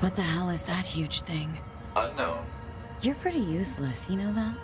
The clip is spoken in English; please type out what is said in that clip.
What the hell is that huge thing? Unknown. You're pretty useless, you know that?